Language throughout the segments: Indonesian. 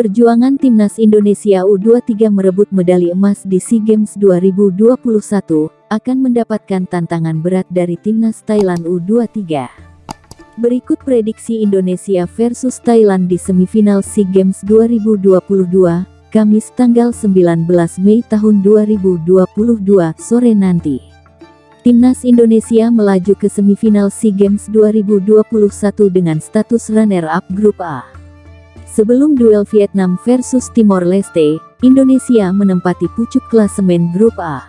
Perjuangan Timnas Indonesia U23 merebut medali emas di SEA Games 2021 akan mendapatkan tantangan berat dari Timnas Thailand U23. Berikut prediksi Indonesia versus Thailand di semifinal SEA Games 2022, Kamis tanggal 19 Mei tahun 2022 sore nanti. Timnas Indonesia melaju ke semifinal SEA Games 2021 dengan status runner-up Grup A. Sebelum duel Vietnam versus Timor Leste, Indonesia menempati pucuk klasemen Grup A.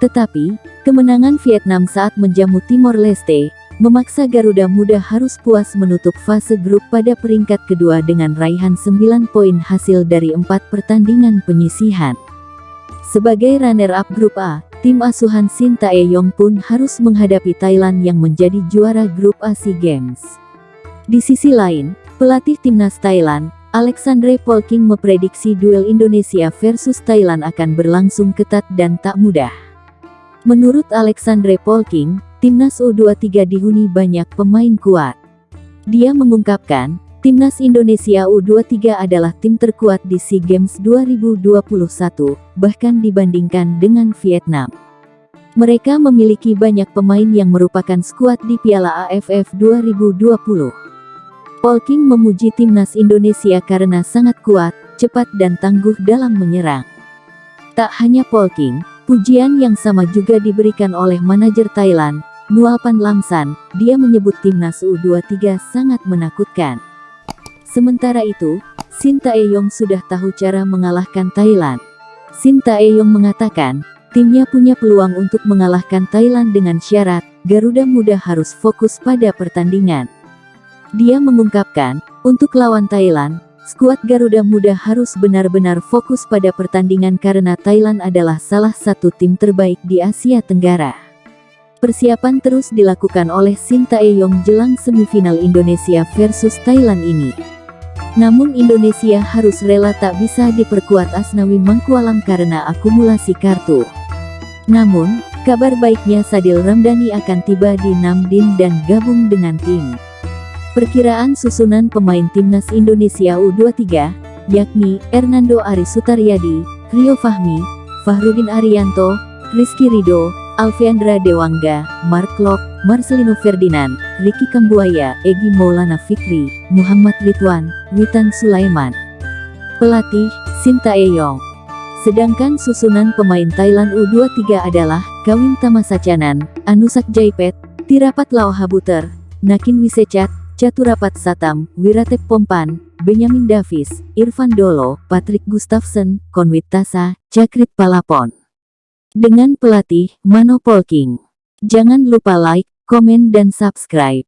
Tetapi, kemenangan Vietnam saat menjamu Timor Leste, memaksa Garuda Muda harus puas menutup fase grup pada peringkat kedua dengan raihan 9 poin hasil dari empat pertandingan penyisihan. Sebagai runner-up Grup A, tim asuhan Shin Tae-yong pun harus menghadapi Thailand yang menjadi juara Grup A SEA Games. Di sisi lain, Pelatih timnas Thailand, Alexandre Polking memprediksi duel Indonesia versus Thailand akan berlangsung ketat dan tak mudah. Menurut Alexandre Polking, timnas U23 dihuni banyak pemain kuat. Dia mengungkapkan, timnas Indonesia U23 adalah tim terkuat di SEA Games 2021, bahkan dibandingkan dengan Vietnam. Mereka memiliki banyak pemain yang merupakan skuad di Piala AFF 2020. Polking memuji timnas Indonesia karena sangat kuat, cepat dan tangguh dalam menyerang. Tak hanya Polking, pujian yang sama juga diberikan oleh manajer Thailand, Nualpan Lamsan, dia menyebut timnas U23 sangat menakutkan. Sementara itu, Shin Tae-yong sudah tahu cara mengalahkan Thailand. Shin Tae-yong mengatakan, timnya punya peluang untuk mengalahkan Thailand dengan syarat, Garuda Muda harus fokus pada pertandingan. Dia mengungkapkan, untuk lawan Thailand, skuad Garuda Muda harus benar-benar fokus pada pertandingan karena Thailand adalah salah satu tim terbaik di Asia Tenggara. Persiapan terus dilakukan oleh Shin Tae-yong jelang semifinal Indonesia versus Thailand ini. Namun Indonesia harus rela tak bisa diperkuat Asnawi Mangkualam karena akumulasi kartu. Namun, kabar baiknya Sadil Ramdhani akan tiba di Namdin dan gabung dengan tim. Perkiraan susunan pemain timnas Indonesia U23, yakni Hernando Ari Sutaryadi, Rio Fahmi, Fahrudin Arianto, Rizky Rido, Alfiandra Dewangga, Mark Lok, Marcelino Ferdinand, Ricky Kambuaya, Egi Maulana Fikri, Muhammad Ridwan, Witan Sulaiman. Pelatih, Sinta Eyong. Sedangkan susunan pemain Thailand U23 adalah Kawin Tamasacanan, Anusak Jaipet, Tirapat Laohabuter, Nakin Wisecat, Caturapat Satam, Wiratep Pompan, Benyamin Davis, Irfan Dolo, Patrick Gustafsson, Konwit Tasa, Cakrit Palapon. Dengan pelatih, Mano Polking. Jangan lupa like, komen dan subscribe.